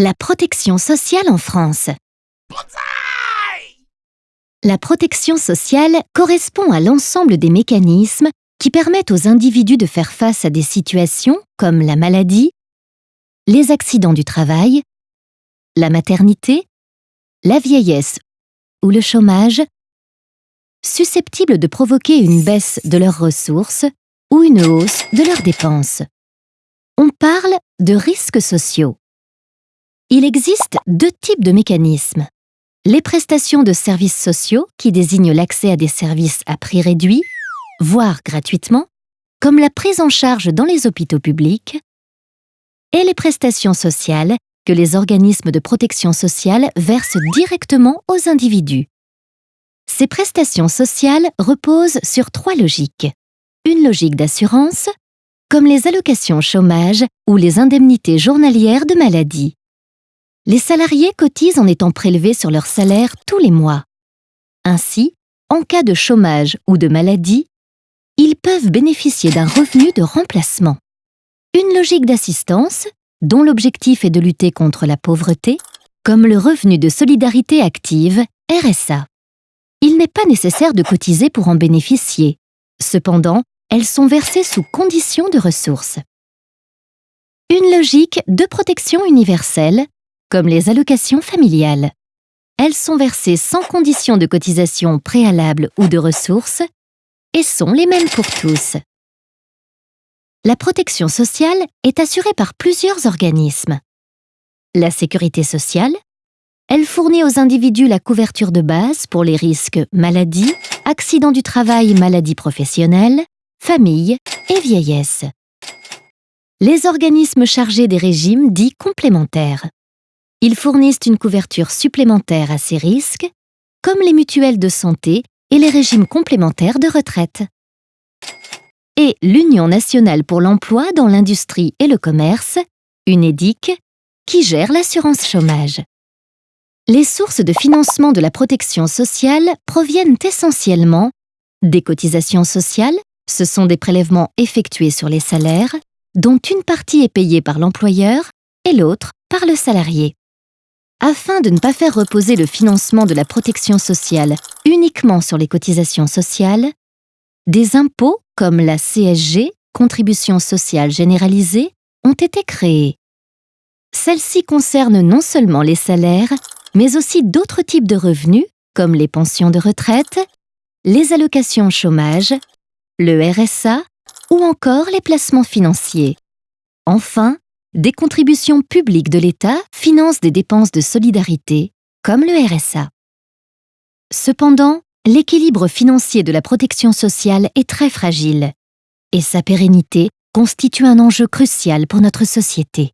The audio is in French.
La protection sociale en France. La protection sociale correspond à l'ensemble des mécanismes qui permettent aux individus de faire face à des situations comme la maladie, les accidents du travail, la maternité, la vieillesse ou le chômage, susceptibles de provoquer une baisse de leurs ressources ou une hausse de leurs dépenses. On parle de risques sociaux. Il existe deux types de mécanismes. Les prestations de services sociaux, qui désignent l'accès à des services à prix réduit, voire gratuitement, comme la prise en charge dans les hôpitaux publics, et les prestations sociales que les organismes de protection sociale versent directement aux individus. Ces prestations sociales reposent sur trois logiques. Une logique d'assurance, comme les allocations chômage ou les indemnités journalières de maladie les salariés cotisent en étant prélevés sur leur salaire tous les mois. Ainsi, en cas de chômage ou de maladie, ils peuvent bénéficier d'un revenu de remplacement. Une logique d'assistance, dont l'objectif est de lutter contre la pauvreté, comme le revenu de solidarité active, RSA. Il n'est pas nécessaire de cotiser pour en bénéficier. Cependant, elles sont versées sous conditions de ressources. Une logique de protection universelle, comme les allocations familiales. Elles sont versées sans condition de cotisation préalable ou de ressources et sont les mêmes pour tous. La protection sociale est assurée par plusieurs organismes. La sécurité sociale, elle fournit aux individus la couverture de base pour les risques maladie, accident du travail, maladie professionnelle, famille et vieillesse. Les organismes chargés des régimes dits complémentaires. Ils fournissent une couverture supplémentaire à ces risques, comme les mutuelles de santé et les régimes complémentaires de retraite. Et l'Union nationale pour l'emploi dans l'industrie et le commerce, UNEDIC, qui gère l'assurance chômage. Les sources de financement de la protection sociale proviennent essentiellement des cotisations sociales, ce sont des prélèvements effectués sur les salaires, dont une partie est payée par l'employeur et l'autre par le salarié. Afin de ne pas faire reposer le financement de la protection sociale uniquement sur les cotisations sociales, des impôts comme la CSG, Contribution sociale généralisée, ont été créés. Celles-ci concernent non seulement les salaires, mais aussi d'autres types de revenus comme les pensions de retraite, les allocations chômage, le RSA ou encore les placements financiers. Enfin, des contributions publiques de l'État financent des dépenses de solidarité, comme le RSA. Cependant, l'équilibre financier de la protection sociale est très fragile, et sa pérennité constitue un enjeu crucial pour notre société.